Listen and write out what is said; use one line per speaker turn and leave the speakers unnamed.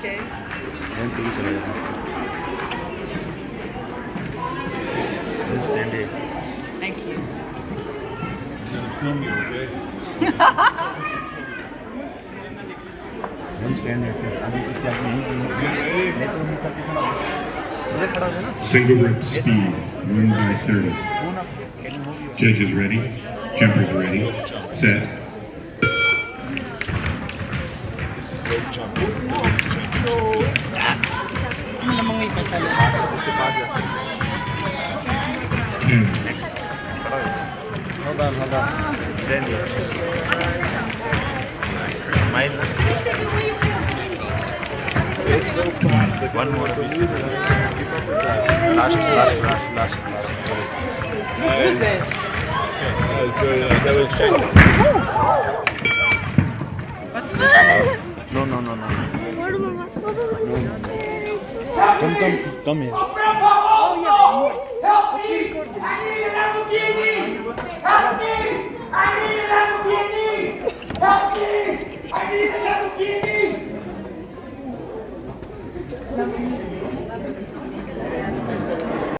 Okay. And
pink color. Stand it.
Thank you. Film you, okay?
Single rope speed, 1 by 30. Judges ready, jumpers ready, set. This is weight jumping. namang ikat sa loob. Hmm. Hold on, hold on. Then, smile.
It's so
fast. Like One
more piece. Last, last, last, last, last. Nice. That's good. That was shiny. What's
this? No,
no, no, no. Come, come, come here. Oh,
help me! I need a Lamborghini! Help me! I need a Lamborghini! Help me! I need a Lamborghini!